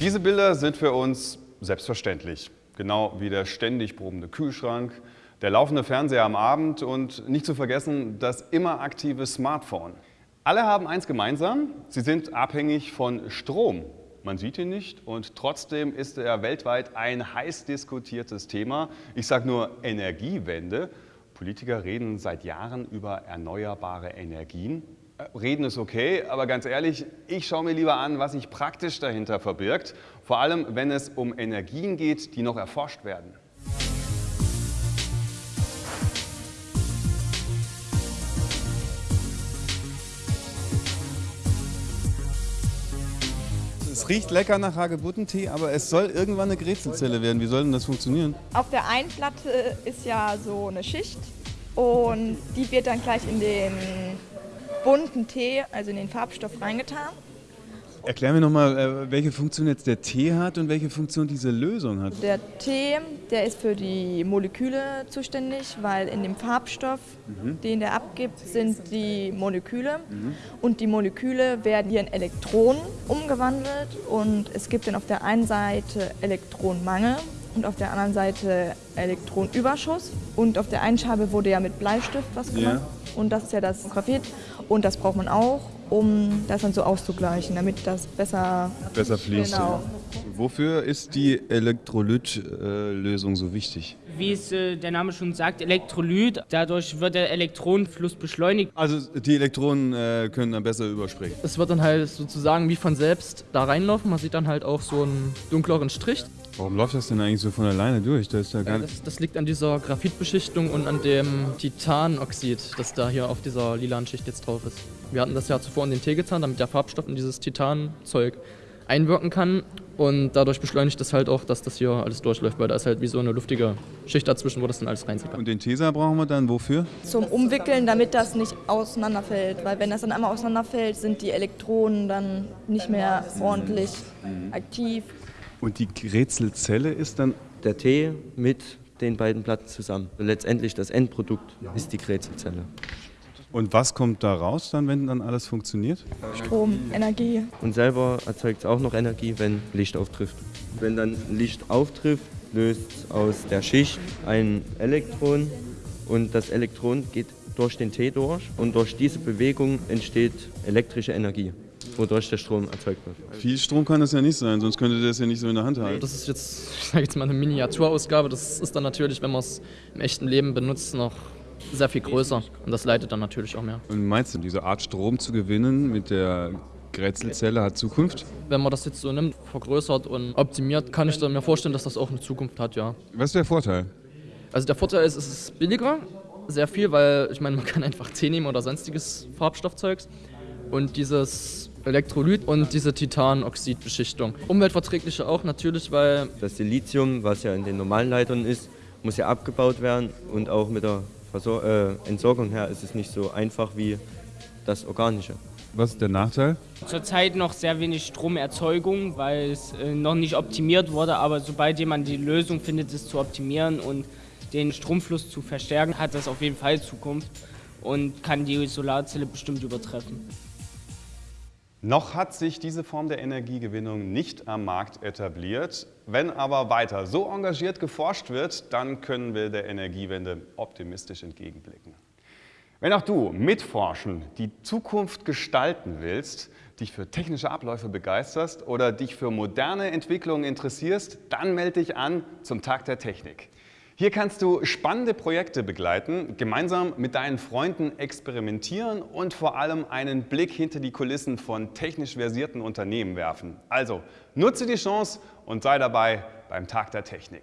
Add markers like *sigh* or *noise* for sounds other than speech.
Diese Bilder sind für uns selbstverständlich. Genau wie der ständig brummende Kühlschrank, der laufende Fernseher am Abend und nicht zu vergessen das immer aktive Smartphone. Alle haben eins gemeinsam, sie sind abhängig von Strom. Man sieht ihn nicht und trotzdem ist er weltweit ein heiß diskutiertes Thema. Ich sage nur Energiewende. Politiker reden seit Jahren über erneuerbare Energien. Reden ist okay, aber ganz ehrlich, ich schaue mir lieber an, was sich praktisch dahinter verbirgt. Vor allem, wenn es um Energien geht, die noch erforscht werden. Es riecht lecker nach Hagebuttentee, aber es soll irgendwann eine Grätzelzelle werden. Wie soll denn das funktionieren? Auf der einen Platte ist ja so eine Schicht und die wird dann gleich in den bunten Tee, also in den Farbstoff reingetan. Erklär mir nochmal, äh, welche Funktion jetzt der Tee hat und welche Funktion diese Lösung hat. Der Tee, der ist für die Moleküle zuständig, weil in dem Farbstoff, mhm. den der abgibt, sind die Moleküle. Mhm. Und die Moleküle werden hier in Elektronen umgewandelt und es gibt dann auf der einen Seite Elektronenmangel und auf der anderen Seite Elektronenüberschuss. Und auf der einen Scheibe wurde ja mit Bleistift was gemacht. Ja. Und das ist ja das Graphit. Und das braucht man auch um das dann so auszugleichen, damit das besser, besser fließt. Genau. Wofür ist die Elektrolytlösung so wichtig? Wie es äh, der Name schon sagt, Elektrolyt, dadurch wird der Elektronenfluss beschleunigt. Also die Elektronen äh, können dann besser überspringen? Es wird dann halt sozusagen wie von selbst da reinlaufen, man sieht dann halt auch so einen dunkleren Strich. Warum läuft das denn eigentlich so von alleine durch? Das, ja gar das, das liegt an dieser Graphitbeschichtung und an dem Titanoxid, das da hier auf dieser lilanen Schicht jetzt drauf ist. Wir hatten das ja zuvor in den Tee getan, damit der Farbstoff in dieses Titanzeug einwirken kann. Und dadurch beschleunigt das halt auch, dass das hier alles durchläuft, weil da ist halt wie so eine luftige Schicht dazwischen, wo das dann alles reinzieht. Und den Tesa brauchen wir dann wofür? Zum Umwickeln, damit das nicht auseinanderfällt. Weil wenn das dann einmal auseinanderfällt, sind die Elektronen dann nicht mehr ordentlich mhm. aktiv. Und die Rätselzelle ist dann? Der Tee mit den beiden Platten zusammen. Letztendlich das Endprodukt ist die Rätselzelle. Und was kommt da raus dann, wenn dann alles funktioniert? Strom, Energie. Und selber erzeugt es auch noch Energie, wenn Licht auftrifft. Wenn dann Licht auftrifft, löst aus der Schicht ein Elektron und das Elektron geht durch den Tee durch und durch diese Bewegung entsteht elektrische Energie wodurch der Strom erzeugt wird. Viel Strom kann das ja nicht sein, sonst könnte das ja nicht so in der Hand halten. Das ist jetzt, *laughs* ich sage jetzt mal eine Miniaturausgabe. Das ist dann natürlich, wenn man es im echten Leben benutzt, noch sehr viel größer und das leitet dann natürlich auch mehr. Und meinst du, diese Art Strom zu gewinnen mit der Grätzelzelle hat Zukunft? Wenn man das jetzt so nimmt, vergrößert und optimiert, kann ich mir vorstellen, dass das auch eine Zukunft hat, ja. Was ist der Vorteil? Also der Vorteil ist, es ist billiger, sehr viel, weil ich meine, man kann einfach Tee nehmen oder sonstiges Farbstoffzeugs und dieses Elektrolyt und diese Titanoxidbeschichtung. Umweltverträglicher auch natürlich, weil... Das Silizium, was ja in den normalen Leitern ist, muss ja abgebaut werden und auch mit der Versor äh, Entsorgung her ist es nicht so einfach wie das Organische. Was ist der Nachteil? Zurzeit noch sehr wenig Stromerzeugung, weil es äh, noch nicht optimiert wurde. Aber sobald jemand die Lösung findet, es zu optimieren und den Stromfluss zu verstärken, hat das auf jeden Fall Zukunft und kann die Solarzelle bestimmt übertreffen. Noch hat sich diese Form der Energiegewinnung nicht am Markt etabliert. Wenn aber weiter so engagiert geforscht wird, dann können wir der Energiewende optimistisch entgegenblicken. Wenn auch du mitforschen, die Zukunft gestalten willst, dich für technische Abläufe begeisterst oder dich für moderne Entwicklungen interessierst, dann melde dich an zum Tag der Technik. Hier kannst du spannende Projekte begleiten, gemeinsam mit deinen Freunden experimentieren und vor allem einen Blick hinter die Kulissen von technisch versierten Unternehmen werfen. Also nutze die Chance und sei dabei beim Tag der Technik.